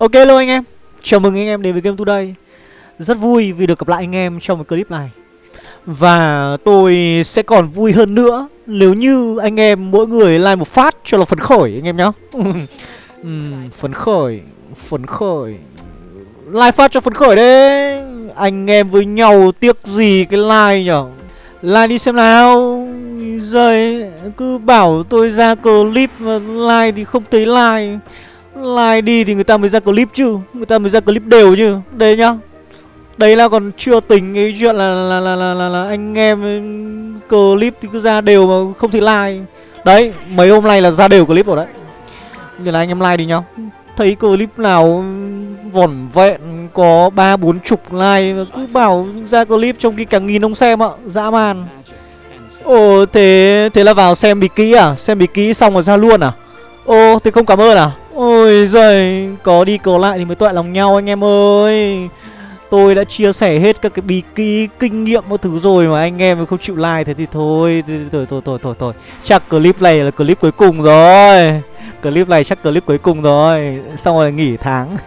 Ok luôn anh em. Chào mừng anh em đến với Game Today. Rất vui vì được gặp lại anh em trong một clip này. Và tôi sẽ còn vui hơn nữa Nếu như anh em mỗi người like một phát cho là phấn khởi anh em nhá. Uhm, Phấn khởi Phấn khởi. Like phát cho phấn khởi đấy. Anh em với nhau tiếc gì cái like nhở? Like đi xem nào. Rồi cứ bảo tôi ra clip và like thì không thấy like. Like đi thì người ta mới ra clip chứ. Người ta mới ra clip đều chứ. Đây nhá. Đấy là còn chưa tính cái chuyện là là là là, là, là anh em clip thì cứ ra đều mà không thể like. Đấy, mấy hôm nay là ra đều clip rồi đấy. Nên là anh em like đi nhá. Thấy clip nào vỏn vẹn có ba bốn chục like Cứ bảo ra clip trong khi cả nghìn ông xem ạ. Dã man. Ồ thế thế là vào xem bị kỹ à? Xem bị kỹ xong rồi ra luôn à? Ô thế không cảm ơn à? Ôi giời Có đi cầu lại thì mới toại lòng nhau anh em ơi. Tôi đã chia sẻ hết các cái bí kỹ kinh nghiệm mọi thứ rồi mà anh em không chịu like thế thì thôi thôi thôi thôi thôi thôi. Chắc clip này là clip cuối cùng rồi. Clip này chắc clip cuối cùng rồi. Xong rồi nghỉ tháng.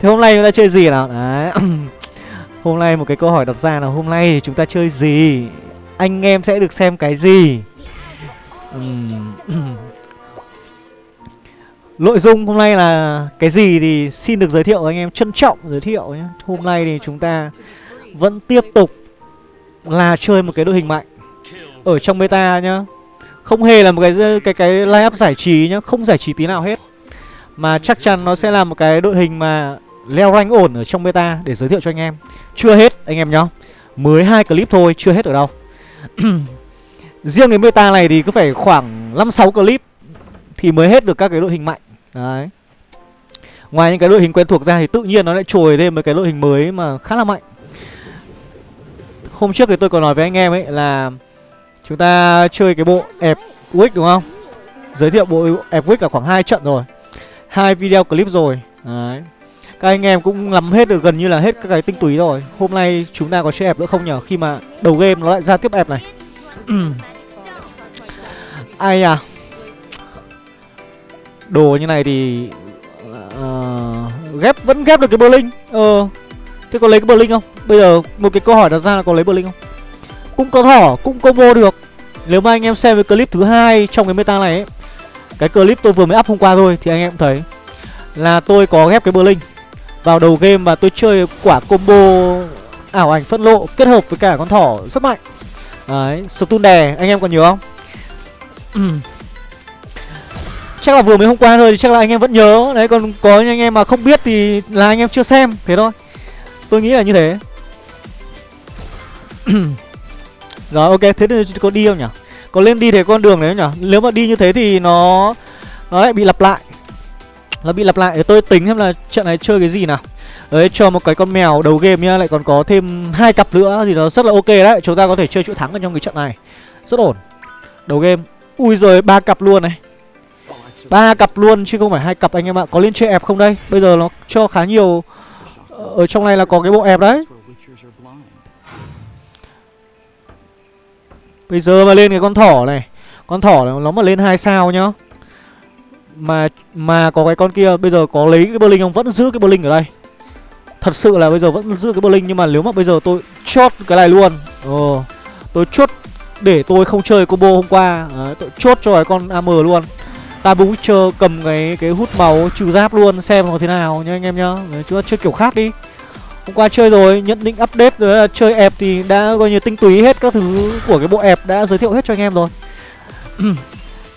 Thế hôm nay chúng ta chơi gì nào? Đấy. Hôm nay một cái câu hỏi đặt ra là hôm nay chúng ta chơi gì? Anh em sẽ được xem cái gì? Uhm. Nội dung hôm nay là cái gì thì xin được giới thiệu anh em trân trọng giới thiệu nhé. Hôm nay thì chúng ta vẫn tiếp tục là chơi một cái đội hình mạnh Ở trong beta nhá. Không hề là một cái cái cái line up giải trí nhá Không giải trí tí nào hết. Mà chắc chắn nó sẽ là một cái đội hình mà leo rank ổn ở trong beta để giới thiệu cho anh em. Chưa hết anh em nhá. Mới hai clip thôi, chưa hết ở đâu. Riêng cái beta này thì cứ phải khoảng 5-6 clip Thì mới hết được các cái đội hình mạnh. Đấy. Ngoài những cái đội hình quen thuộc ra thì tự nhiên nó lại trồi thêm một cái đội hình mới mà khá là mạnh. Hôm trước thì tôi còn nói với anh em ấy là Chúng ta chơi cái bộ ẹp Wick đúng không? Giới thiệu bộ ẹp Wick là khoảng 2 trận rồi. Hai video clip rồi. Đấy. Các anh em cũng nắm hết được gần như là hết các cái tinh túy rồi. Hôm nay chúng ta có chơi ép nữa không nhở Khi mà đầu game nó lại ra tiếp ép này. Ai à? Đồ như này thì uh, Ghép vẫn ghép được cái Berlin Ờ Thế có lấy cái Berlin không? Bây giờ một cái câu hỏi đặt ra là có lấy Berlin không? Cũng có thỏ Cũng combo được. Nếu mà anh em xem cái clip thứ hai trong cái meta này ấy Cái clip tôi vừa mới up hôm qua thôi Thì anh em cũng thấy Là tôi có ghép cái Berlin Vào đầu game và tôi chơi quả combo Ảo ảnh phân lộ kết hợp với cả con thỏ rất mạnh. Đấy Stun đè anh em còn nhớ không? Ừ. Chắc là vừa mới hôm qua thôi, thì chắc là anh em vẫn nhớ. Đấy, còn có những anh em mà không biết thì là anh em chưa xem, Thế thôi. Tôi nghĩ là như thế. Rồi, ok, thế thì có đi không nhỉ? Có lên đi thế con đường đấy nhỉ? Nếu mà đi như thế thì nó Nó lại bị lặp lại. Nó bị lặp lại. Để tôi tính xem là trận này chơi cái gì nào. Đấy, cho một cái con mèo đầu game nhá, Lại còn có thêm hai cặp nữa thì nó rất là ok đấy. Chúng ta có thể chơi chuỗi thắng ở trong cái trận này. Rất ổn. Đầu game. Ui rồi ba cặp luôn này ba cặp luôn chứ không phải hai cặp anh em ạ. Có lên chơi ép không đây? Bây giờ nó cho khá nhiều. Ở trong này là có cái bộ ép đấy. Bây giờ mà lên cái con thỏ này. Con thỏ này nó mà lên hai sao nhá. Mà mà có cái con kia bây giờ có lấy cái bơ linh không vẫn giữ cái bơ linh ở đây. Thật sự là bây giờ vẫn giữ cái bơ linh nhưng mà nếu mà bây giờ tôi chốt cái này luôn. Ờ tôi chốt để tôi không chơi combo hôm qua. À, tôi chốt cho cái con am luôn. Tabu Witcher cầm cái cái hút máu trừ giáp luôn xem nó thế nào nha anh em nhá. Chúng ta chơi kiểu khác đi. Hôm qua chơi rồi, nhận định update rồi là chơi ẹp thì đã coi như tinh túy hết các thứ của cái bộ ẹp đã giới thiệu hết cho anh em rồi.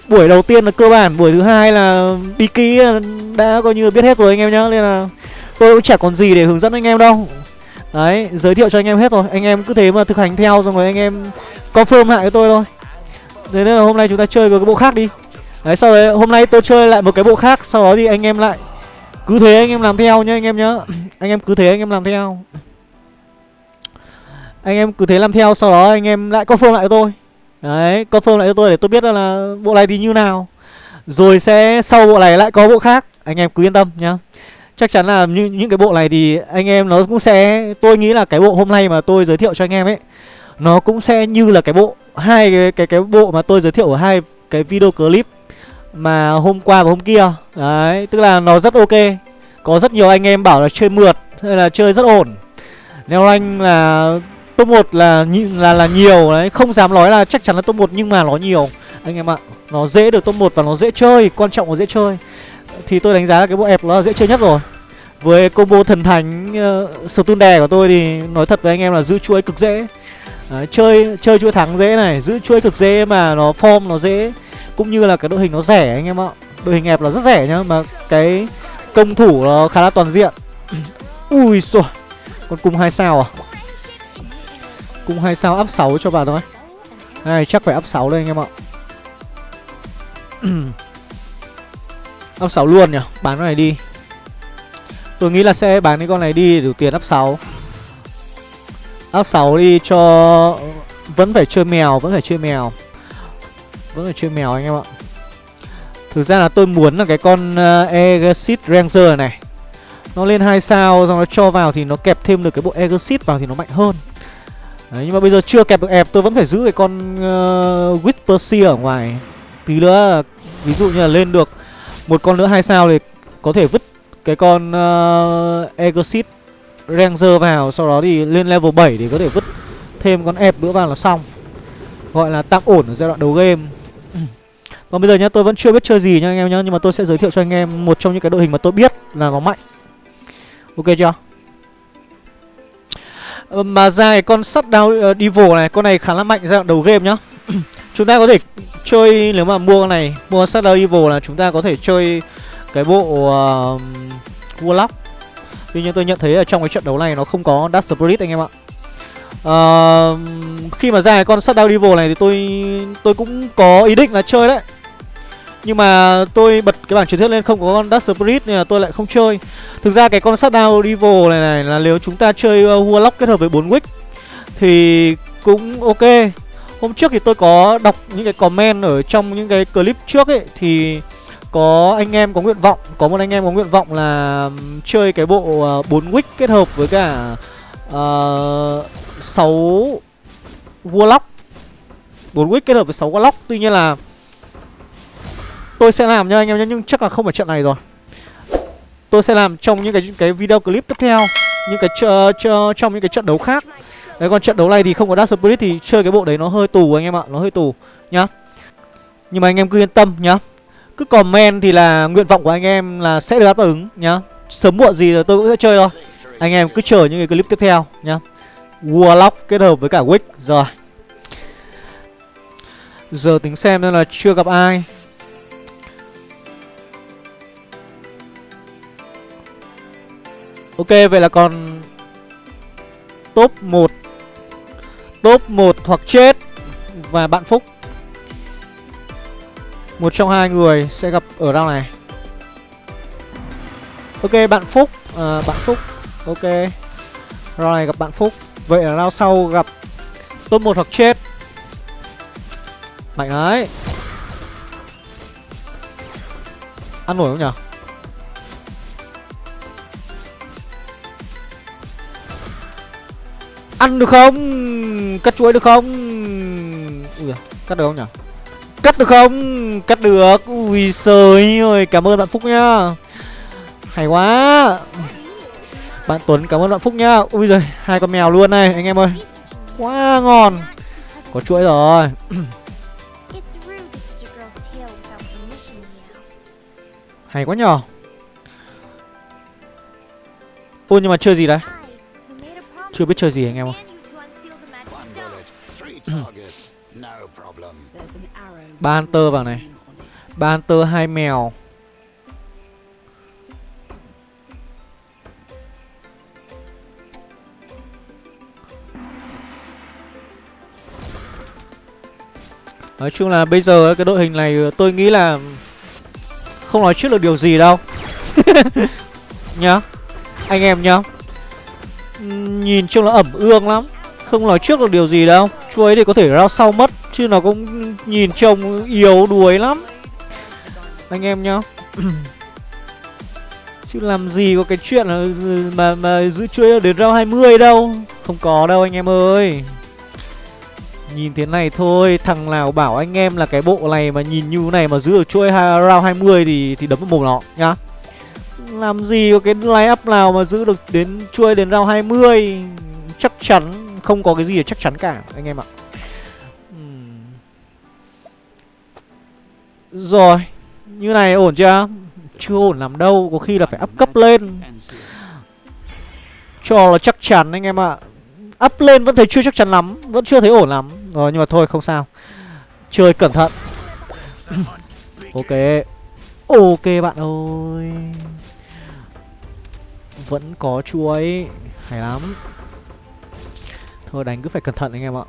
buổi đầu tiên là cơ bản, buổi thứ hai là đi ký đã coi như biết hết rồi anh em nhá. Nên là tôi cũng chả còn gì để hướng dẫn anh em đâu. Đấy, giới thiệu cho anh em hết rồi. Anh em cứ thế mà thực hành theo xong rồi anh em confirm lại với tôi thôi. Thế nên là hôm nay chúng ta chơi với cái bộ khác đi. Đấy sau đấy hôm nay tôi chơi lại một cái bộ khác Sau đó thì anh em lại Cứ thế anh em làm theo nhá anh em nhá. Anh em cứ thế anh em làm theo. Anh em cứ thế làm theo Sau đó anh em lại confirm lại cho tôi. Đấy confirm lại cho tôi để tôi biết là bộ này thì như nào. Rồi sẽ sau bộ này lại có bộ khác Anh em cứ yên tâm nhá. Chắc chắn là những, những cái bộ này thì anh em nó cũng sẽ Tôi nghĩ là cái bộ hôm nay mà tôi giới thiệu cho anh em ấy Nó cũng sẽ như là cái bộ hai cái cái cái bộ mà tôi giới thiệu ở hai cái video clip. Mà hôm qua và hôm kia. Đấy tức là nó rất ok. Có rất nhiều anh em bảo là chơi mượt Hay là chơi rất ổn. Neo Rank là top 1 là, là là nhiều đấy Không dám nói là chắc chắn là top 1 nhưng mà nó nhiều. Anh em ạ Nó dễ được top 1 và nó dễ chơi Quan trọng là dễ chơi. Thì tôi đánh giá là cái bộ ép nó là dễ chơi nhất rồi. Với combo thần thánh uh, đè của tôi thì nói thật với anh em là giữ chuỗi cực dễ. Đấy, chơi chơi chuỗi thắng dễ này giữ chuỗi cực dễ mà nó form nó dễ cũng như là cái đội hình nó rẻ anh em ạ. Đội hình hẹp là rất rẻ nhá, mà cái công thủ nó khá là toàn diện. Ui xôi, con cung hai sao à? Cung hai sao áp 6 cho bà thôi. Này, chắc phải áp 6 đây anh em ạ. Áp 6 luôn nhỉ? Bán con này đi. Tôi nghĩ là sẽ bán cái con này đi để đủ tiền áp 6 áp 6 đi cho Vẫn phải chơi mèo, Vẫn phải chơi mèo. Vẫn phải chơi mèo anh em ạ. Thực ra là tôi muốn là cái con ờ, uh, Exit Ranger này Nó lên 2 sao Xong nó cho vào thì nó kẹp thêm được cái bộ Exit vào thì nó mạnh hơn. Đấy, nhưng mà bây giờ chưa kẹp được ép tôi vẫn phải giữ cái con uh, Whisper ở ngoài. Tí nữa ví dụ như là lên được một con nữa hai sao thì có thể vứt cái con ờ, uh, Exit Ranger vào Sau đó thì lên level 7 thì có thể vứt thêm con ép nữa vào là xong. Gọi là tạm ổn ở giai đoạn đầu game. Còn bây giờ nhá tôi vẫn chưa biết chơi gì nha anh em nhá Nhưng mà tôi sẽ giới thiệu cho anh em một trong những cái đội hình mà tôi biết là nó mạnh. Ok chưa? Ờ, mà ra cái con sắt đao ờ, uh, Devil này Con này khá là mạnh giai đoạn đầu game nhá. Chúng ta có thể chơi nếu mà mua con này Mua sắt đao Devil là chúng ta có thể chơi cái bộ uh, Warlock. Tuy nhiên tôi nhận thấy ở trong cái trận đấu này nó không có Dark Spirit anh em ạ. Uh, Khi mà ra cái con sắt đao Devil này thì tôi tôi cũng có ý định là chơi đấy nhưng mà tôi bật cái bảng truyền thuyết lên không có con Dark Spirit nên là tôi lại không chơi. Thực ra cái con Shutdown Rival này này là nếu chúng ta chơi ờ, Warlock kết hợp với 4 Wick Thì cũng ok. Hôm trước thì tôi có đọc những cái comment ở trong những cái clip trước ấy Thì có anh em có nguyện vọng có một anh em có nguyện vọng là chơi cái bộ ờ, 4 wick kết hợp với cả ờ, uh, 6 warlock. 4 wick kết hợp với 6 warlock. Tuy nhiên là tôi sẽ làm nha anh em nhé, nhưng chắc là không phải trận này rồi. Tôi sẽ làm trong những cái cái video clip tiếp theo, những cái ch ch, trong những cái trận đấu khác. Đấy, còn trận đấu này thì không có Dark Spirit thì chơi cái bộ đấy nó hơi tù anh em ạ, nó hơi tù, nhá. Nhưng mà anh em cứ yên tâm nhá. Cứ comment thì là nguyện vọng của anh em là sẽ được đáp ứng nhá. Sớm muộn gì rồi tôi cũng sẽ chơi thôi. Anh em cứ chờ những cái clip tiếp theo nhá. Warlock kết hợp với cả Wick Rồi. Giờ tính xem nên là chưa gặp ai. Ok vậy là còn Top 1 Top 1 hoặc chết Và bạn Phúc. Một trong hai người sẽ gặp ở round này. Ok bạn Phúc à, Bạn Phúc. Ok Round này gặp bạn Phúc. Vậy là round sau gặp Top 1 hoặc chết. Mạnh đấy. Ăn nổi không nhỉ Ăn được không? Cắt chuối được không? Ui cắt được không nhở Cắt được không? Cắt được. Ui trời ơi Cảm ơn bạn Phúc nhá. Hay quá. Bạn Tuấn cảm ơn bạn Phúc nhá. Ui giời Hai con mèo luôn này anh em ơi. Quá ngon. Có chuỗi rồi. Hay quá nhờ. Ôi nhưng mà chơi gì đấy chưa biết chơi gì anh em ơi. Ba hunter vào này. Ba hunter, hai mèo. Nói chung là bây giờ cái đội hình này, tôi nghĩ là Không nói trước được điều gì đâu. Nhá, Anh em nhá. Nhìn trông là ẩm ương lắm. Không nói trước được điều gì đâu. Chuối thì có thể rao sau mất Chứ nó cũng nhìn trông yếu đuối lắm. Anh em nhá. Chứ làm gì có cái chuyện là mà, mà giữ chuối đến round 20 đâu. Không có đâu anh em ơi. Nhìn thế này thôi Thằng nào bảo anh em là cái bộ này mà nhìn như này mà giữ được chuỗi hai- round 20 thì thì đấm vào mồm nó nhá. Làm gì có cái line up nào mà giữ được đến chuôi đến round 20 Chắc chắn, không có cái gì để chắc chắn cả, anh em ạ. Rồi, Như này ổn chưa? Chưa ổn làm đâu, Có khi là phải up cấp lên. Cho là chắc chắn, anh em ạ. Up lên vẫn thấy chưa chắc chắn lắm, Vẫn chưa thấy ổn lắm. Rồi, nhưng mà thôi, không sao. Chơi cẩn thận. Ok. Ok bạn ơi. Vẫn có chuối Hay lắm. Thôi, đánh cứ phải cẩn thận anh em ạ.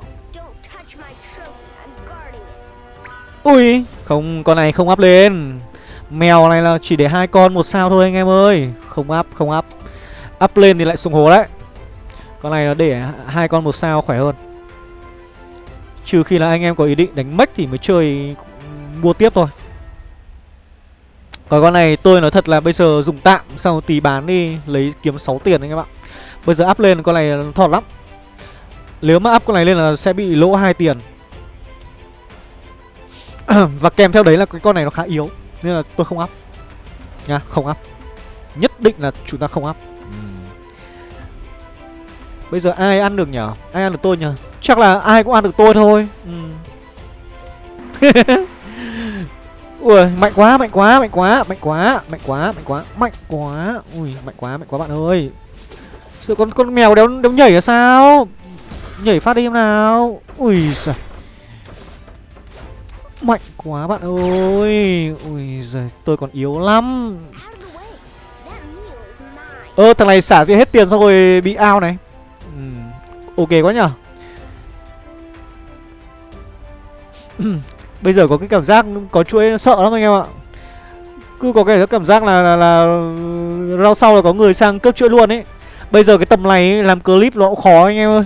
Ui, Không, con này không áp lên. Mèo này là chỉ để hai con một sao thôi anh em ơi. Không áp không áp áp lên thì lại sùng hố đấy. Con này nó để hai con một sao khỏe hơn. Trừ khi là anh em có ý định đánh mech thì mới chơi mua tiếp thôi. Còn con này tôi nói thật là bây giờ dùng tạm Xong tí bán đi lấy kiếm 6 tiền anh em ạ. Bây giờ up lên con này thọt lắm. Nếu mà up con này lên là sẽ bị lỗ 2 tiền. Và kèm theo đấy là cái con này nó khá yếu Nên là tôi không up. Nha, không up. Nhất định là chúng ta không up. Bây giờ ai ăn được nhở? Ai ăn được tôi nhở? Chắc là ai cũng ăn được tôi thôi. Ừm. Ui, mạnh quá, mạnh quá, mạnh quá, mạnh quá, mạnh quá, mạnh quá, mạnh quá. Ui, mạnh quá, mạnh quá bạn ơi. Sự con con mèo đéo, đéo nhảy là sao? Nhảy phát đi em nào. Ui giời. Mạnh quá bạn ơi. Ui giời tôi còn yếu lắm. Ơ thằng này xả tiền hết tiền xong rồi bị ao này. Ừ, Ok quá nhở ừ, Bây giờ có cái cảm giác có chuỗi sợ lắm anh em ạ. Cứ có cái cảm giác là là, là rau sau là có người sang cướp chuỗi luôn ấy. Bây giờ cái tầm này ấy, làm clip nó cũng khó anh em ơi.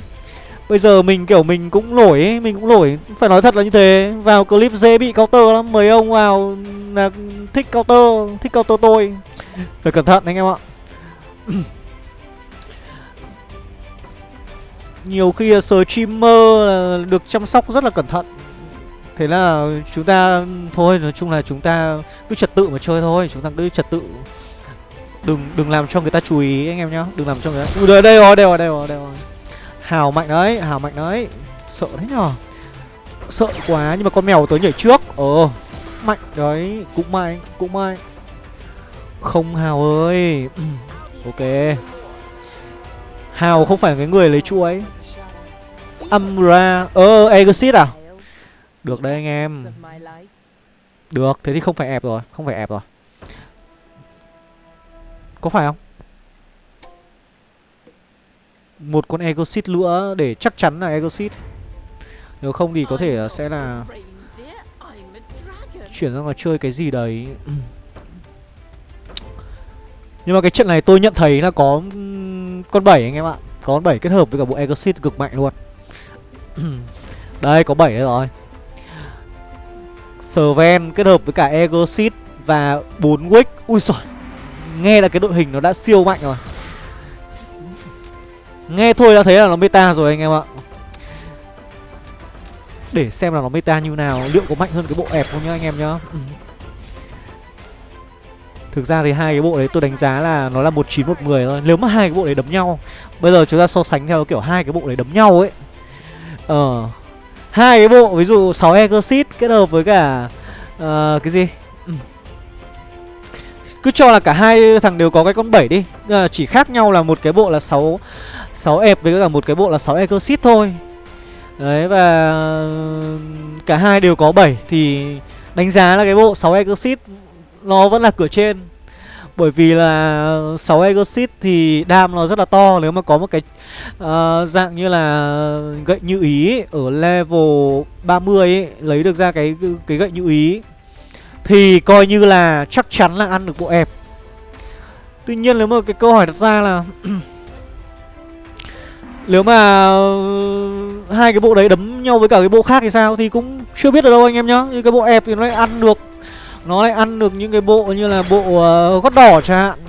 Bây giờ mình kiểu mình cũng nổi ấy, mình cũng nổi. Phải nói thật là như thế. Vào clip dễ bị counter lắm. Mấy ông vào là thích counter Thích counter tôi. Phải cẩn thận anh em ạ. Nhiều khi là streamer là được chăm sóc rất là cẩn thận. Thế là chúng ta Thôi nói chung là chúng ta cứ trật tự mà chơi thôi Chúng ta cứ trật tự. Đừng đừng làm cho người ta chú ý anh em nhá. Đừng làm cho người ta Ui đây, đây rồi đây rồi đây rồi đây rồi. Hào mạnh đấy Hào mạnh đấy. Sợ thế nhở? Sợ quá nhưng mà con mèo tới nhảy trước. Ờ Mạnh đấy Cũng mạnh Cũng mạnh Không Hào ơi. Ok. Hào không phải cái người lấy chuỗi Amra Ờ Exit à? Được đấy anh em. Được thế thì không phải ép rồi Không phải ép rồi. Có phải không? Một con Exit nữa để chắc chắn là Exit Nếu không thì có thể sẽ là Chuyển sang là chơi cái gì đấy. Nhưng mà cái trận này tôi nhận thấy là có con 7 anh em ạ. Có con 7 kết hợp với cả bộ Exit cực mạnh luôn. Đây có 7 đây rồi Sven kết hợp với cả Exit và 4 Wick Ui giời, Nghe là cái đội hình nó đã siêu mạnh rồi. Nghe thôi đã thấy là nó meta rồi anh em ạ. Để xem là nó meta như nào, Liệu có mạnh hơn cái bộ ẹp không nhá anh em nhá. Ừ. Thực ra thì hai cái bộ đấy tôi đánh giá là nó là một chín một mười thôi. Nếu mà hai cái bộ đấy đấm nhau, Bây giờ chúng ta so sánh theo kiểu hai cái bộ đấy đấm nhau ấy. Ờ hai cái bộ ví dụ 6 Exit kết hợp với cả uh, cái gì? Ừ. Cứ cho là cả hai thằng đều có cái con 7 đi. À, chỉ khác nhau là một cái bộ là 6 6 ép với cả một cái bộ là 6 Exit thôi. Đấy và cả hai đều có 7 thì đánh giá là cái bộ 6 Exit nó vẫn là cửa trên bởi vì là 6 Exit thì đam nó rất là to Nếu mà có một cái uh, dạng như là gậy như ý ấy, Ở level 30 ấy, Lấy được ra cái cái gậy như ý Thì coi như là chắc chắn là ăn được bộ ép Tuy nhiên nếu mà cái câu hỏi đặt ra là Nếu mà hai cái bộ đấy đấm nhau với cả cái bộ khác thì sao? Thì cũng chưa biết được đâu anh em nhá Như cái bộ ép thì nó lại ăn được nó lại ăn được những cái bộ như là bộ uh, gót đỏ chẳng hạn.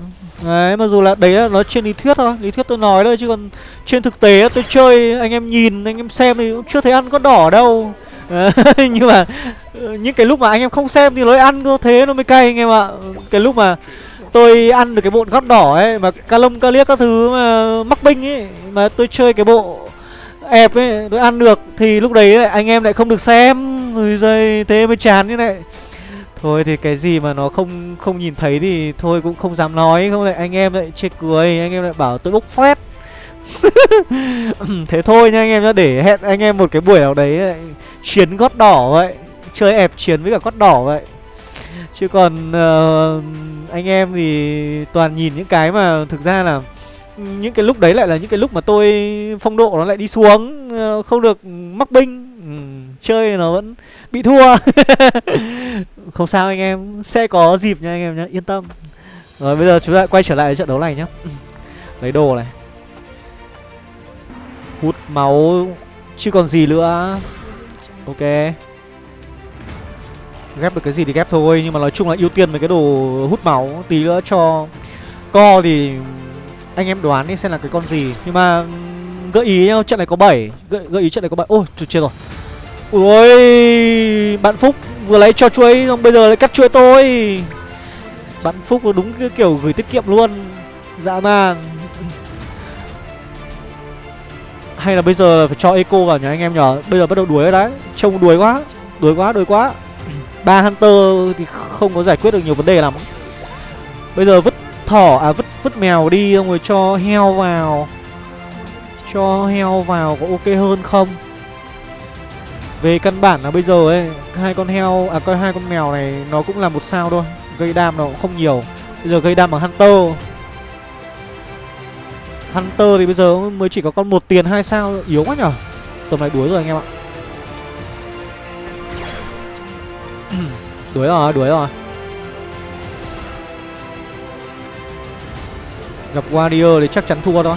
Đấy, mặc dù là đấy là nó trên lý thuyết thôi. Lý thuyết tôi nói thôi chứ còn trên thực tế tôi chơi Anh em nhìn, anh em xem thì cũng chưa thấy ăn gót đỏ đâu. Nhưng mà ờ, những cái lúc mà anh em không xem thì nó ăn cơ Thế nó mới cay anh em ạ. Cái lúc mà tôi ăn được cái bộ gót đỏ ấy Mà ca lông ca liếc các thứ mà mắc binh ấy Mà tôi chơi cái bộ ép ấy tôi ăn được Thì lúc đấy anh em lại không được xem. Rồi thế mới chán như này. Thôi thì cái gì mà nó không không nhìn thấy thì thôi cũng không dám nói. Không lại anh em lại chê cười Anh em lại bảo tôi bốc phét. Thế thôi nha anh em nhá Để hẹn anh em một cái buổi nào đấy lại Chiến gót đỏ vậy. Chơi ẹp chiến với cả gót đỏ vậy. Chứ còn uh, anh em thì toàn nhìn những cái mà thực ra là những cái lúc đấy lại là những cái lúc mà tôi phong độ nó lại đi xuống ờ, không được mắc binh. Ừ, chơi nó vẫn bị thua. Không sao anh em sẽ có dịp nha anh em nhé yên tâm. Rồi bây giờ chúng ta quay trở lại trận đấu này nhé lấy đồ này. Hút máu chứ còn gì nữa. Ok. Ghép được cái gì thì ghép thôi nhưng mà nói chung là ưu tiên mấy cái đồ hút máu tí nữa cho co thì anh em đoán đi xem là cái con gì. Nhưng mà gợi ý nhau trận này có 7 gợi, gợi ý trận này có 7 ôi chết rồi ui, bạn phúc vừa lấy cho chuối, xong bây giờ lại cắt chuối tôi. Bạn phúc đúng cái kiểu gửi tiết kiệm luôn. Dã man hay là bây giờ là phải cho eco vào nhà anh em nhở bây giờ bắt đầu đuổi rồi đấy. Trông đuổi quá đuổi quá đuổi quá. Ba hunter thì không có giải quyết được nhiều vấn đề lắm. Bây giờ vứt thỏ à vứt vứt mèo đi, xong rồi cho heo vào. Cho heo vào có ok hơn không? Về căn bản là bây giờ ấy, hai con heo à coi hai con mèo này nó cũng là một sao thôi. Gây đam nó cũng không nhiều. Bây giờ gây đam bằng hunter. Hunter thì bây giờ mới chỉ có con một tiền, hai sao, yếu quá nhở. Tầm này đuối rồi anh em ạ. Đuối rồi đuối rồi. Gặp warrior thì chắc chắn thua thôi.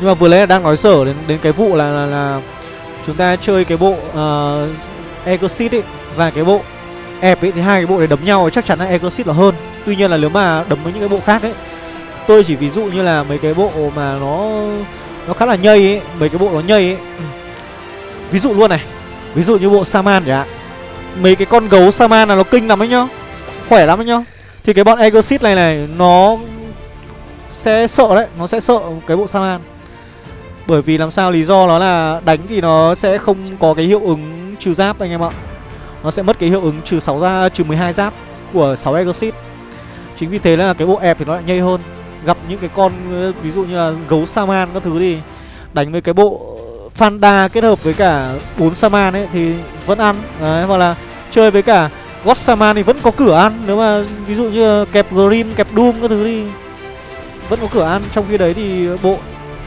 Nhưng mà vừa lấy là đang nói sở đến đến cái vụ là là, là chúng ta chơi cái bộ uh, Exit ấy và cái bộ ép ấy thì hai cái bộ này đấm nhau chắc chắn là Exit là hơn. Tuy nhiên là nếu mà đấm với những cái bộ khác ấy tôi chỉ ví dụ như là mấy cái bộ mà nó nó khá là nhây ấy mấy cái bộ nó nhây ấy. Ví dụ luôn này ví dụ như bộ Saman. Chẳng hạn mấy cái con gấu Saman là nó kinh lắm ấy nhá khỏe lắm ấy nhá. Thì cái bọn Exit này này nó sẽ sợ đấy nó sẽ sợ cái bộ Saman bởi vì làm sao lý do nó là đánh thì nó sẽ không có cái hiệu ứng trừ giáp anh em ạ. Nó sẽ mất cái hiệu ứng trừ 6 ra trừ 12 giáp của 6 Exit. Chính vì thế là cái bộ ép thì nó lại nhây hơn. Gặp những cái con ví dụ như là gấu Saman các thứ thì đánh với cái bộ Fanda kết hợp với cả 4 Saman ấy thì vẫn ăn. Đấy, hoặc là chơi với cả God Saman thì vẫn có cửa ăn. Nếu mà ví dụ như kẹp Green, kẹp Doom các thứ thì vẫn có cửa ăn. Trong khi đấy thì bộ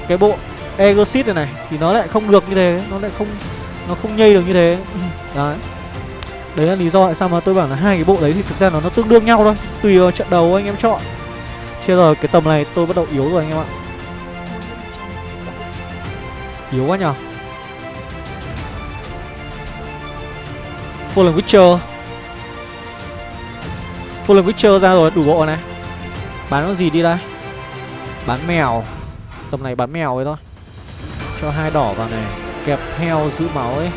cái bộ Exit này này thì nó lại không được như thế nó lại không nó không nhây được như thế. Đấy. Đấy là lý do tại sao mà tôi bảo là hai cái bộ đấy thì thực ra nó nó tương đương nhau thôi tùy vào trận đầu anh em chọn. Chưa rồi cái tầm này tôi bắt đầu yếu rồi anh em ạ. Yếu quá nhở. Fallen Witcher. Fallen Witcher ra rồi đủ bộ này. Bán con gì đi đây? Bán mèo. Tầm này bán mèo ấy thôi cho hai đỏ vào này. Kẹp heo giữ máu ấy.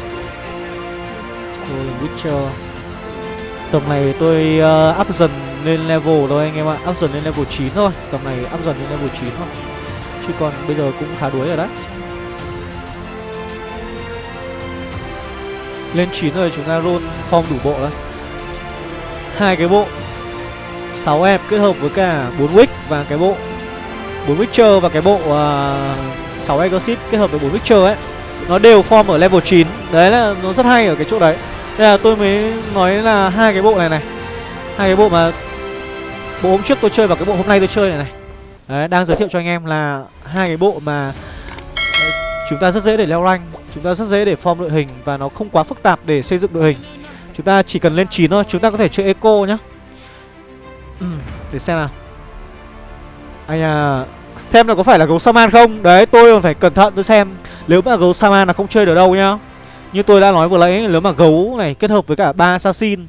Golden Witcher. Tầm này tôi uh, up dần lên level thôi anh em ạ. Up dần lên level 9 thôi. Tầm này up dần lên level 9 thôi. Chứ còn bây giờ cũng khá đuối rồi đấy. Lên 9 rồi chúng ta roll form đủ bộ đấy hai cái bộ. 6 em kết hợp với cả 4 wick và cái bộ. 4 Witcher và cái bộ uh, 6 Exorcist kết hợp với 4 Witcher ấy. Nó đều form ở level 9 Đấy là nó rất hay ở cái chỗ đấy. Đây là tôi mới nói là hai cái bộ này này. Hai cái bộ mà Bộ hôm trước tôi chơi và cái bộ hôm nay tôi chơi này này. Đấy, đang giới thiệu cho anh em là hai cái bộ mà ờ, chúng ta rất dễ để leo rank Chúng ta rất dễ để form đội hình Và nó không quá phức tạp để xây dựng đội hình. Chúng ta chỉ cần lên 9 thôi Chúng ta có thể chơi eco nhá. Ừ, Để xem nào. Anh à Xem là có phải là gấu Saman không? Đấy, tôi còn phải cẩn thận tôi xem Nếu mà gấu Saman là không chơi được đâu nhá. Như tôi đã nói vừa nãy, Nếu mà gấu này kết hợp với cả ba assassin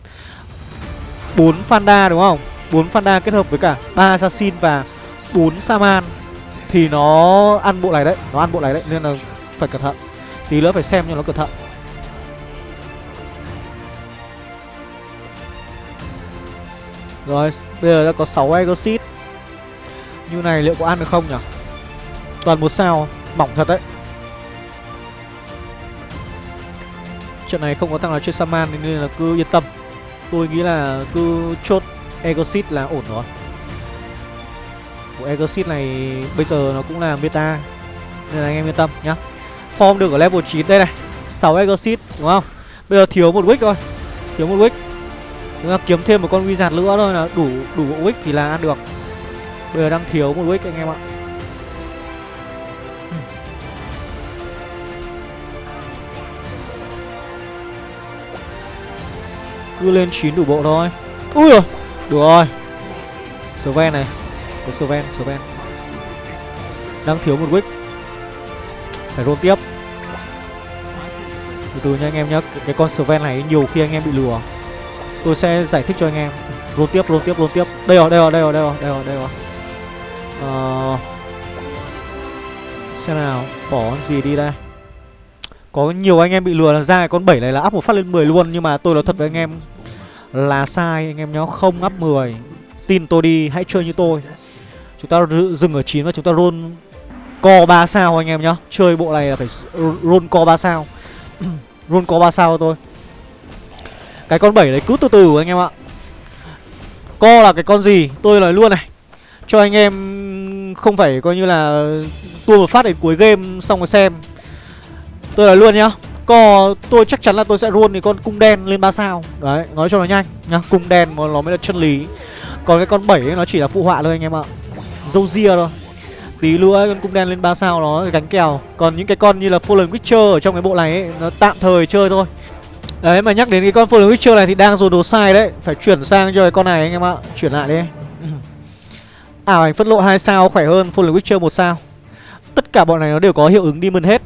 4 Fanda đúng không? 4 Fanda kết hợp với cả ba Assassin và 4 Saman Thì nó ăn bộ này đấy, Nó ăn bộ này đấy, Nên là phải cẩn thận. Tí nữa phải xem cho nó cẩn thận. Rồi, bây giờ đã có 6 Exit như này liệu có ăn được không nhỉ? Toàn một sao, Mỏng thật đấy. Trận này không có thằng nào chơi Saman, Nên là cứ yên tâm. Tôi nghĩ là cứ chốt Egosit là ổn rồi. Bộ Egosit này bây giờ nó cũng là meta, Nên là anh em yên tâm nhá. Form được ở level 9 đây này 6 Egosit, đúng không? Bây giờ thiếu một wick thôi, Thiếu một wick. Chúng ta kiếm thêm một con wizard nữa thôi là đủ đủ bộ wick thì là ăn được. Bây giờ đang thiếu một wick anh em ạ. Cứ lên 9 đủ bộ thôi. Ui rồi Được rồi. Sven này Có Sven Sven. Đang thiếu một wick. Phải roll tiếp. Từ từ nha anh em nhá Cái, cái con Sven này nhiều khi anh em bị lừa. Tôi sẽ giải thích cho anh em. Roll tiếp, roll tiếp, roll tiếp. Đây rồi, đây rồi, đây rồi, đây rồi, đây rồi, đây rồi. Ờ... Xem nào, bỏ con gì đi đây. Có nhiều anh em bị lừa là ra con 7 này là up một phát lên 10 luôn Nhưng mà tôi nói thật với anh em Là sai anh em nhá, không up 10 Tin tôi đi, hãy chơi như tôi. Chúng ta dừng ở 9 và chúng ta roll Co 3 sao anh em nhá. Chơi bộ này là phải roll co 3 sao. Roll co 3 sao thôi cái con 7 này cứ từ từ anh em ạ. Co là cái con gì? Tôi nói luôn này. Cho anh em không phải coi như là Tua một phát đến cuối game xong rồi xem. Tôi nói luôn nhá, Co tôi chắc chắn là tôi sẽ roll thì con cung đen lên 3 sao. Đấy, nói cho nó nhanh nhá, Cung đen nó mới là chân lý. Còn cái con bảy ấy, nó chỉ là phụ họa thôi anh em ạ. Dâu ria thôi. Tí nữa con cung đen lên 3 sao nó gánh kèo. Còn những cái con như là Fallen Witcher ở trong cái bộ này ấy, Nó tạm thời chơi thôi. Đấy, mà nhắc đến cái con Fallen Witcher này thì đang dồn đồ sai đấy. Phải chuyển sang cho cái con này anh em ạ. Chuyển lại đi. À, Ảo ảnh phất lộ 2 sao khỏe hơn. Fallen Witcher 1 sao. Tất cả bọn này nó đều có hiệu ứng Demon hết.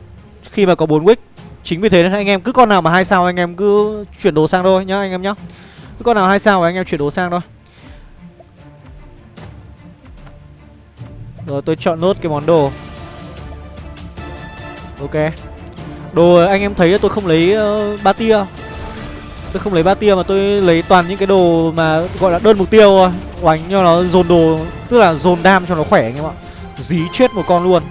Khi mà có 4 wick Chính vì thế nên anh em cứ con nào mà hai sao anh em cứ chuyển đồ sang thôi nhá anh em nhá. Cứ con nào hai sao anh em chuyển đồ sang thôi. Rồi tôi chọn nốt cái món đồ. Ok. Đồ anh em thấy tôi không lấy uh, ba tia. Tôi không lấy ba tia mà tôi lấy toàn những cái đồ mà gọi là đơn mục tiêu Oánh cho nó dồn đồ Tức là dồn đam cho nó khỏe anh em ạ. Dí chết một con luôn.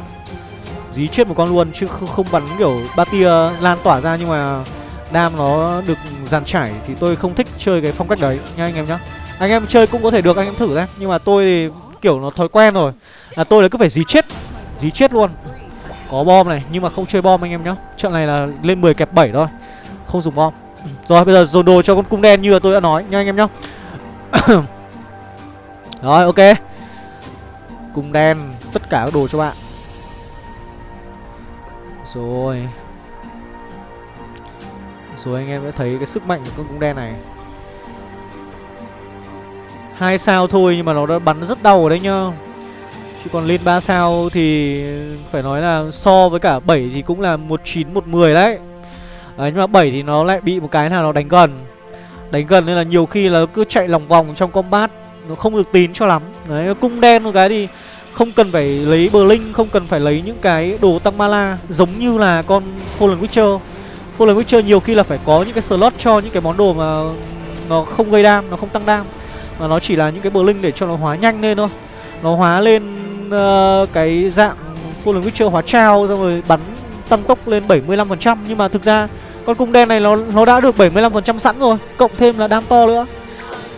Dí chết một con luôn chứ không, không bắn kiểu ba tia lan tỏa ra nhưng mà Đam nó được dàn trải thì tôi không thích chơi cái phong cách đấy. Nha anh em nhá. Anh em chơi cũng có thể được anh em thử ra Nhưng mà tôi thì kiểu nó thói quen rồi. Là tôi là cứ phải dí chết Dí chết luôn. Có bom này nhưng mà không chơi bom anh em nhá. Trận này là lên 10 kẹp 7 thôi. Không dùng bom rồi, bây giờ dồn đồ cho con cung đen như là tôi đã nói, nha anh em nhá. Rồi, ok. Cung đen, Tất cả các đồ cho bạn. Rồi. Rồi, anh em đã thấy cái sức mạnh của con cung đen này. Hai sao thôi nhưng mà nó đã bắn rất đau ở đấy nhá. Chứ còn lên 3 sao thì phải nói là so với cả 7 thì cũng là 19 110 đấy. Đấy, nhưng mà 7 thì nó lại bị một cái nào nó đánh gần. Đánh gần nên là nhiều khi là cứ chạy lòng vòng trong combat Nó không được tín cho lắm. Đấy, nó cung đen một cái thì không cần phải lấy bờ linh Không cần phải lấy những cái đồ tăng mana Giống như là con Fallen Witcher. Fallen Witcher nhiều khi là phải có những cái slot cho những cái món đồ mà Nó không gây đam, nó không tăng đam. Mà nó chỉ là những cái bờ linh để cho nó hóa nhanh lên thôi. Nó hóa lên uh, cái dạng Fallen Witcher hóa trao Xong rồi bắn tăng tốc lên 75% Nhưng mà thực ra con cung đen này nó nó đã được 75% sẵn rồi Cộng thêm là đam to nữa.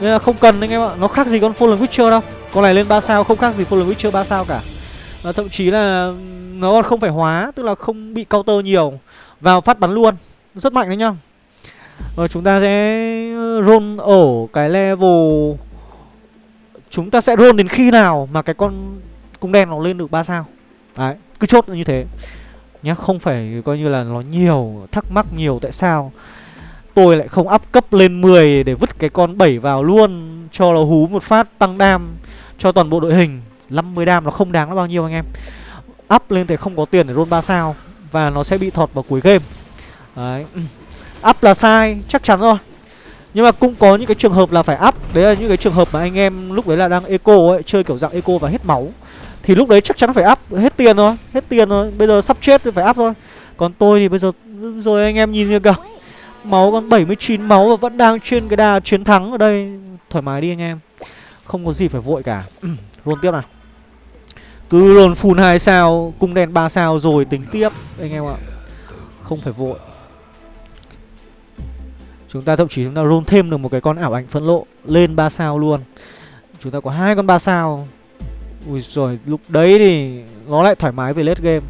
Nên là không cần anh em ạ Nó khác gì con Fallen Witcher đâu. Con này lên 3 sao không khác gì Fallen Witcher 3 sao cả. Và Thậm chí là nó còn không phải hóa Tức là không bị counter nhiều. Vào phát bắn luôn Rất mạnh đấy nhá. Rồi chúng ta sẽ ờ, roll ở cái level. Chúng ta sẽ roll đến khi nào mà cái con cung đen nó lên được 3 sao. Đấy, cứ chốt như thế nhá Không phải coi như là nó nhiều Thắc mắc nhiều tại sao. Tôi lại không up cấp lên 10 Để vứt cái con 7 vào luôn Cho nó hú một phát tăng đam Cho toàn bộ đội hình. 50 đam nó không đáng là bao nhiêu anh em. Up lên thì không có tiền để roll 3 sao Và nó sẽ bị thọt vào cuối game. Đấy. Up là sai, chắc chắn rồi. Nhưng mà cũng có những cái trường hợp là phải up. Đấy là những cái trường hợp mà anh em lúc đấy là đang eco ấy Chơi kiểu dạng eco và hết máu. Thì lúc đấy chắc chắn phải up Hết tiền thôi, Hết tiền rồi Bây giờ sắp chết thì phải up thôi. Còn tôi thì bây giờ, Rồi anh em nhìn như kìa Máu còn 79 máu và vẫn đang trên cái đà chiến thắng ở đây. Thoải mái đi anh em. Không có gì phải vội cả. Roll tiếp nào. Cứ roll full hai sao, Cung đèn 3 sao rồi tính tiếp, Anh em ạ. Không phải vội. Chúng ta thậm chí chúng ta roll thêm được một cái con ảo ảnh phẫn lộ Lên 3 sao luôn. Chúng ta có hai con 3 sao. Ui rồi lúc đấy thì Nó lại thoải mái về late game.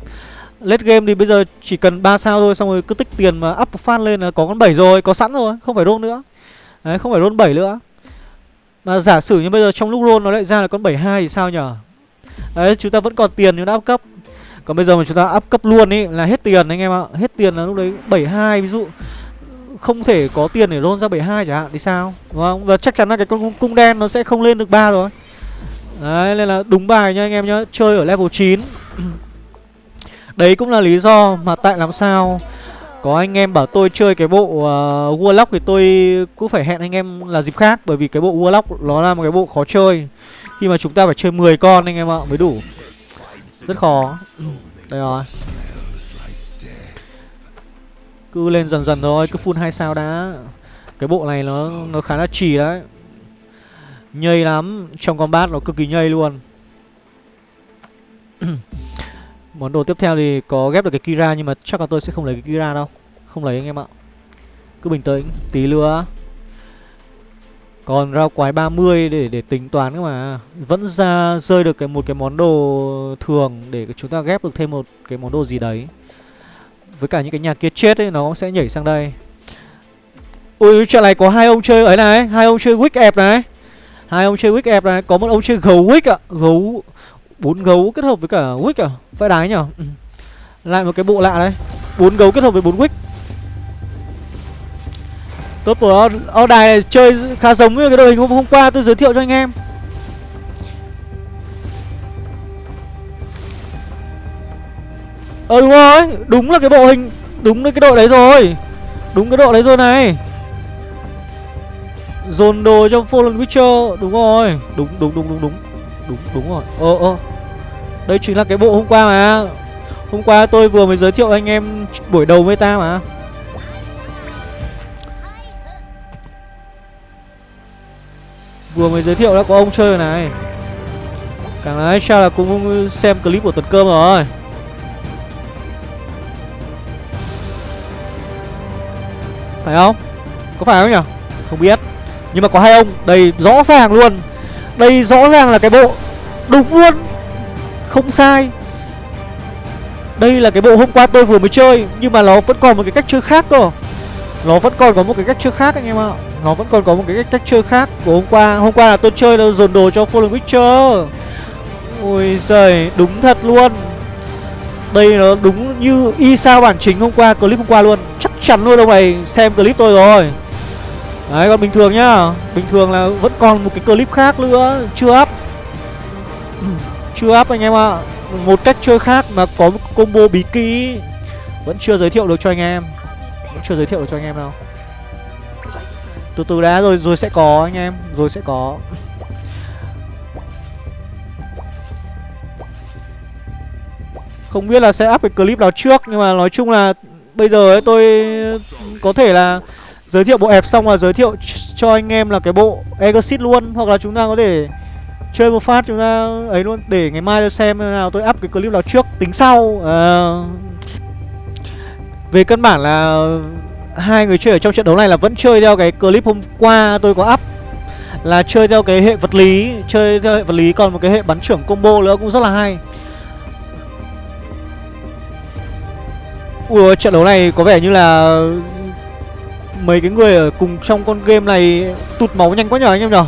Late game thì bây giờ chỉ cần 3 sao thôi Xong rồi cứ tích tiền mà up phát lên là có con 7 rồi Có sẵn rồi, không phải roll nữa. Đấy, không phải roll 7 nữa. Mà giả sử như bây giờ trong lúc roll nó lại ra là con 72 thì sao nhở Đấy, chúng ta vẫn còn tiền chúng ta up cấp. Còn bây giờ mà chúng ta up cấp luôn ý là hết tiền anh em ạ. Hết tiền là lúc đấy 72 ví dụ. Không thể có tiền để roll ra 72 chẳng hạn thì sao? Đúng không? Và chắc chắn là cái con cung đen nó sẽ không lên được ba rồi đấy nên là đúng bài nha anh em nhá chơi ở level 9 đấy cũng là lý do mà tại làm sao có anh em bảo tôi chơi cái bộ uh, Warlock thì tôi cũng phải hẹn anh em là dịp khác Bởi vì cái bộ Warlock nó là một cái bộ khó chơi. Khi mà chúng ta phải chơi 10 con anh em ạ mới đủ. Rất khó. Đây rồi. Cứ lên dần dần thôi, cứ full hai sao đã. Cái bộ này nó nó khá là trì đấy. Nhây lắm Trong combat nó cực kỳ nhây luôn. Món đồ tiếp theo thì có ghép được cái Kira Nhưng mà chắc là tôi sẽ không lấy cái Kira đâu. Không lấy anh em ạ. Cứ bình tĩnh, tí nữa. Còn rau quái 30 để để tính toán cơ mà. Vẫn ra rơi được cái một cái món đồ thường Để chúng ta ghép được thêm một cái món đồ gì đấy. Với cả những cái nhà kia chết ấy Nó sẽ nhảy sang đây. Ui chuyện này có hai ông chơi ấy này Hai ông chơi wick ẹp này Hai ông chơi wick ép này Có một ông chơi gấu wick ạ. Gấu bốn gấu kết hợp với cả wick à? Phải đái nhở? Ừ. Lại một cái bộ lạ đấy. Bốn gấu kết hợp với bốn wick. Tốt của Ao đài này chơi khá giống với cái đội hình hôm, hôm qua tôi giới thiệu cho anh em. Ờ đúng rồi Đúng là cái bộ hình Đúng là cái đội đấy rồi. Đúng cái đội đấy rồi này. Dồn đồ trong Fallen Witcher, Đúng rồi. Đúng đúng đúng đúng đúng. Đúng đúng rồi. Ờ ờ. Đây chính là cái bộ hôm qua mà. Hôm qua tôi vừa mới giới thiệu anh em buổi đầu meta mà. Vừa mới giới thiệu đã có ông chơi rồi này. Càng nói sao là cũng xem clip của tuần cơm rồi. Phải không? Có phải không nhỉ? Không biết. Nhưng mà có hai ông Đây rõ ràng luôn. Đây rõ ràng là cái bộ Đúng luôn. Không sai. Đây là cái bộ hôm qua tôi vừa mới chơi Nhưng mà nó vẫn còn một cái cách chơi khác cơ. Nó vẫn còn có một cái cách chơi khác anh em ạ. Nó vẫn còn có một cái cách, cách chơi khác của hôm qua. Hôm qua là tôi chơi là dồn đồ cho Fallen Witcher. Ôi giời Đúng thật luôn. Đây nó đúng như y sao bản chính hôm qua Clip hôm qua luôn. Chắc chắn luôn ông này xem clip tôi rồi. Đấy, còn bình thường nhá. Bình thường là vẫn còn một cái clip khác nữa. Chưa up. Chưa up anh em ạ. Một cách chơi khác mà có một combo bí kỹ. Vẫn chưa giới thiệu được cho anh em. Vẫn chưa giới thiệu được cho anh em đâu. Từ từ đã rồi rồi sẽ có anh em. Rồi sẽ có. Không biết là sẽ up cái clip nào trước, Nhưng mà nói chung là bây giờ ấy, tôi có thể là giới thiệu bộ ép xong là giới thiệu cho anh em là cái bộ Exit luôn. Hoặc là chúng ta có thể chơi một phát chúng ta ấy luôn để ngày mai tôi xem nào tôi up cái clip nào trước tính sau. À, về căn bản là hai người chơi ở trong trận đấu này là vẫn chơi theo cái clip hôm qua tôi có up là chơi theo cái hệ vật lý chơi theo hệ vật lý còn một cái hệ bắn trưởng combo nữa cũng rất là hay. Ủa trận đấu này có vẻ như là Mấy cái người ở cùng trong con game này Tụt máu nhanh quá nhờ anh em nhở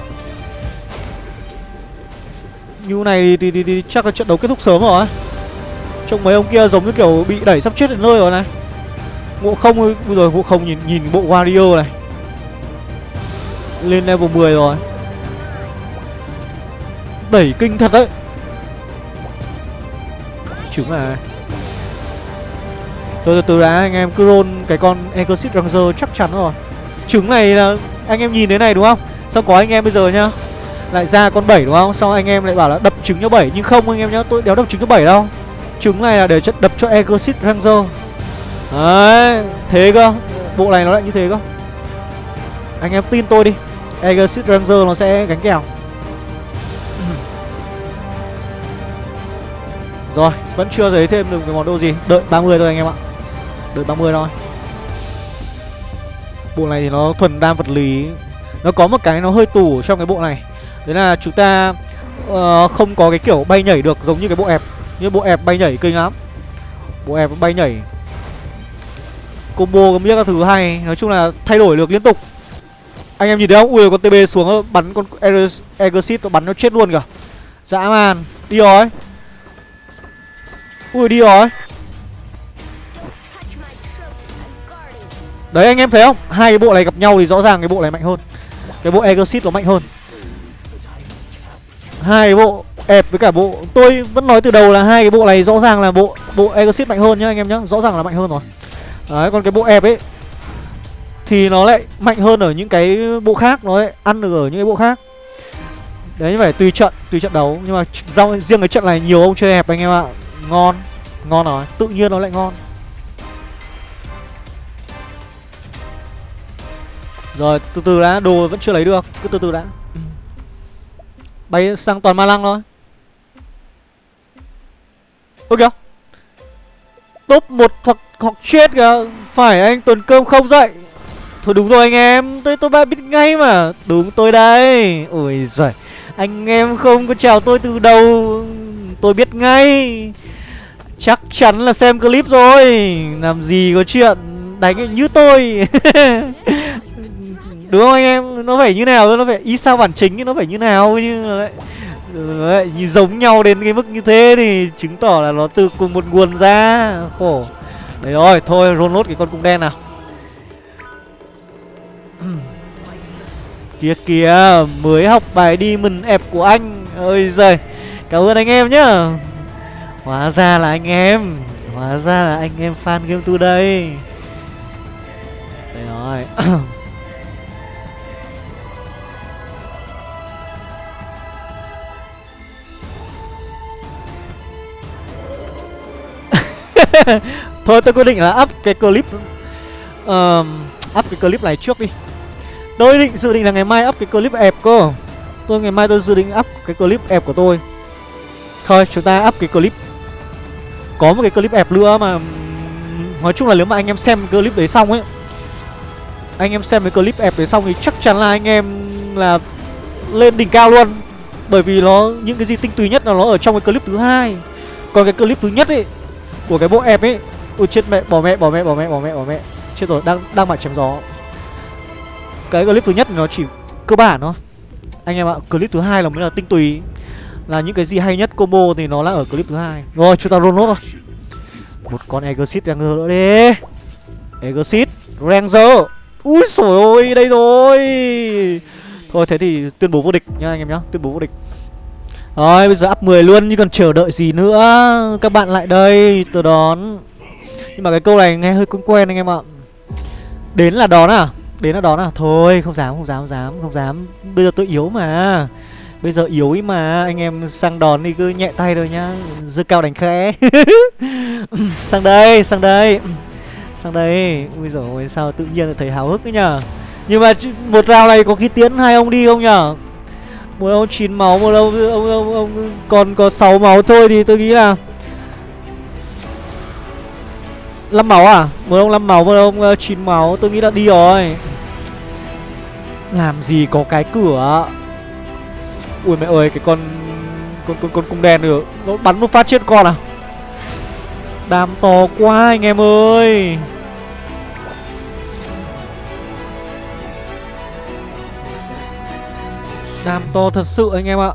Như này thì, thì, thì chắc là trận đấu kết thúc sớm rồi Trông mấy ông kia giống như kiểu bị đẩy sắp chết đến nơi rồi này. Ngộ không rồi giờ ngộ không nhìn nhìn bộ Wario này. Lên level 10 rồi. Đẩy kinh thật đấy. Trứng à từ từ đã anh em cứ roll cái con Exit Ranger chắc chắn rồi. Trứng này là Anh em nhìn thế này đúng không? Xong có anh em bây giờ nhá? Lại ra con 7 đúng không? Xong anh em lại bảo là đập trứng cho 7 Nhưng không anh em nhá Tôi đéo đập trứng cho 7 đâu. Trứng này là để chất đập cho Exit Ranger. Đấy Thế cơ. Bộ này nó lại như thế cơ. Anh em tin tôi đi. Exit Ranger nó sẽ gánh kèo. Rồi, vẫn chưa thấy thêm được cái món đồ gì. Đợi 30 thôi anh em ạ. Đợi 30 thôi. Bộ này thì nó thuần đam vật lý Nó có một cái nó hơi tủ trong cái bộ này. Đấy là chúng ta uh, không có cái kiểu bay nhảy được giống như cái bộ ẹp Như bộ ẹp bay nhảy kinh lắm. Bộ ẹp bay nhảy. Combo biết các thứ hay Nói chung là thay đổi được liên tục. Anh em nhìn thấy không? Ui con TB xuống ờ, bắn con Exit nó bắn nó chết luôn kìa. Dã man Đi rồi. Ui đi rồi. Đấy, anh em thấy không? Hai cái bộ này gặp nhau thì rõ ràng cái bộ này mạnh hơn. Cái bộ Exit nó mạnh hơn. Hai cái bộ ép với cả bộ, Tôi vẫn nói từ đầu là hai cái bộ này rõ ràng là bộ Bộ Exit mạnh hơn nhá, anh em nhá. Rõ ràng là mạnh hơn rồi. Đấy, còn cái bộ ép ấy Thì nó lại mạnh hơn ở những cái bộ khác, Nó lại ăn được ở những cái bộ khác. Đấy, như vậy tùy trận Tùy trận đấu. Nhưng mà riêng cái trận này nhiều ông chơi ép anh em ạ. Ngon Ngon rồi. Tự nhiên nó lại ngon. Rồi, từ từ đã, Đồ vẫn chưa lấy được, Cứ từ từ đã. Ừ. Bay sang toàn ma lăng thôi. Ôi kìa. Top 1 hoặc hoặc chết kìa. Phải, anh tuần cơm không dậy. Thôi đúng rồi anh em, Tôi tôi ba biết ngay mà. Đúng tôi đây. Ôi giời, Anh em không có chào tôi từ đầu. Tôi biết ngay. Chắc chắn là xem clip rồi. Làm gì có chuyện đánh như tôi. Đúng không anh em? Nó phải như nào thôi, nó phải ý sao bản chính nó phải như nào như đấy. Đấy, giống nhau đến cái mức như thế thì chứng tỏ là nó từ cùng một nguồn ra. Khổ. Đấy rồi thôi roll lốt cái con cung đen nào. Kia kìa mới học bài đi mừng ẹp của anh. Ơi giời cảm ơn anh em nhá. Hóa ra là anh em hóa ra là anh em fan game tu đây. Đây rồi. Thôi tôi quyết định là up cái clip uh, Up cái clip này trước đi. Tôi định dự định là ngày mai up cái clip ẹp cơ. Tôi ngày mai tôi dự định up cái clip ẹp của tôi. Thôi chúng ta up cái clip. Có một cái clip ẹp nữa mà Nói chung là nếu mà anh em xem clip đấy xong ấy Anh em xem cái clip ẹp đấy xong thì chắc chắn là anh em là lên đỉnh cao luôn. Bởi vì nó những cái gì tinh túy nhất là nó ở trong cái clip thứ hai. Còn cái clip thứ nhất ấy của cái bộ ép ấy. Ui chết mẹ, bỏ mẹ bỏ mẹ bỏ mẹ bỏ mẹ bỏ mẹ. Chết rồi, đang đang mặt chém gió. Cái clip thứ nhất nó chỉ cơ bản thôi. Anh em ạ, clip thứ hai là mới là tinh túy. Là những cái gì hay nhất combo thì nó là ở clip thứ hai. Rồi, chúng ta roll nốt rồi một con exit ranger nữa đi. Exit ranger. Ui sồi ôi, đây rồi. Thôi, thế thì tuyên bố vô địch nhá anh em nhá, tuyên bố vô địch rồi bây giờ up 10 luôn nhưng còn chờ đợi gì nữa. Các bạn lại đây tôi đón. Nhưng mà cái câu này nghe hơi quen quen anh em ạ. Đến là đón à? Đến là đón à? Thôi, không dám không dám không dám không dám. Bây giờ tôi yếu mà. Bây giờ yếu ý mà. Anh em sang đón thì cứ nhẹ tay thôi nhá. Dư cao đánh khẽ. Sang đây sang đây. Sang đây. Ui dồi ôi sao tự nhiên thấy háo hức ấy nhở Nhưng mà một round này có khi tiến hai ông đi không nhở một ông chín máu một ông ông, ông, ông còn có 6 máu thôi thì tôi nghĩ là 5 máu à? Một ông 5 máu một ông ờ, uh, 9 máu tôi nghĩ là đi rồi. Làm gì có cái cửa? Ui mẹ ơi cái con con con con cung đen được. Nó bắn một phát chết con à? Đam to quá anh em ơi. Đam to thật sự anh em ạ.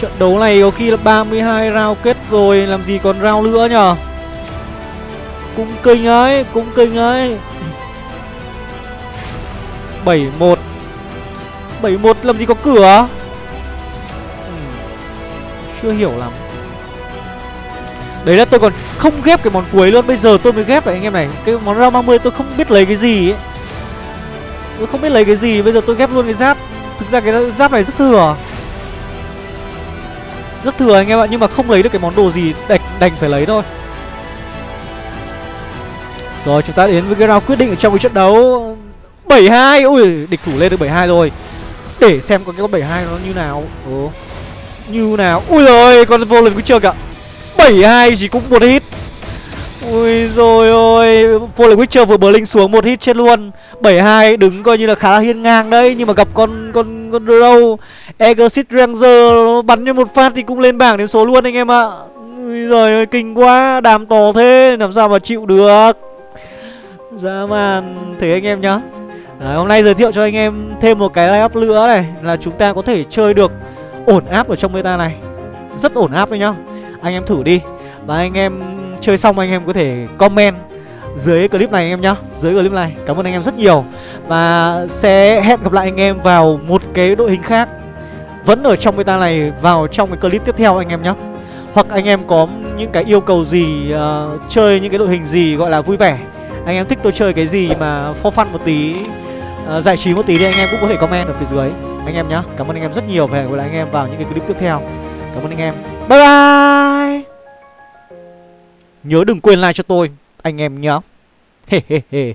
Trận đấu này có khi là 32 round kết rồi, Làm gì còn round nữa nhở? Cũng kinh ấy, Cũng kinh ấy. 71 71 làm gì có cửa? Ừ. Chưa hiểu lắm. Đấy là tôi còn không ghép cái món cuối luôn, Bây giờ tôi mới ghép lại anh em này. Cái món round 30 tôi không biết lấy cái gì ấy. Tôi không biết lấy cái gì, Bây giờ tôi ghép luôn cái giáp. Thực ra cái giáp này rất thừa. Rất thừa anh em ạ Nhưng mà không lấy được cái món đồ gì Đành, đành phải lấy thôi. Rồi chúng ta đến với cái round quyết định ở trong cái trận đấu 72 Ui địch thủ lên được 72 rồi. Để xem con cái con 72 nó như nào. Ồ Như nào. Ui rồi con vô lần Witcher cả 72 chỉ cũng một hit. Ui rồi ôi Witcher vừa bờ linh xuống một hit chết luôn. 72 đứng coi như là khá là hiên ngang đấy Nhưng mà gặp con con con Drow. Exit Ranger bắn như một phát thì cũng lên bảng đến số luôn anh em ạ. Ui giời ơi kinh quá Đàm to thế làm sao mà chịu được. Dã man Thế anh em nhá. Đấy, hôm nay giới thiệu cho anh em thêm một cái line up nữa này Là chúng ta có thể chơi được ổn áp ở trong meta này. Rất ổn áp đấy nhá. Anh em thử đi. Và anh em chơi xong anh em có thể comment dưới clip này anh em nhá. Dưới clip này. Cảm ơn anh em rất nhiều. Và sẽ hẹn gặp lại anh em vào một cái đội hình khác. Vẫn ở trong meta này vào trong cái clip tiếp theo anh em nhá. Hoặc anh em có những cái yêu cầu gì uh, Chơi những cái đội hình gì gọi là vui vẻ. Anh em thích tôi chơi cái gì mà for fun một tí uh, Giải trí một tí thì anh em cũng có thể comment ở phía dưới. Anh em nhá. Cảm ơn anh em rất nhiều. Và hẹn gặp lại anh em vào những cái clip tiếp theo. Cảm ơn anh em. Bye bye! Nhớ đừng quên like cho tôi. Anh em nhá. He he he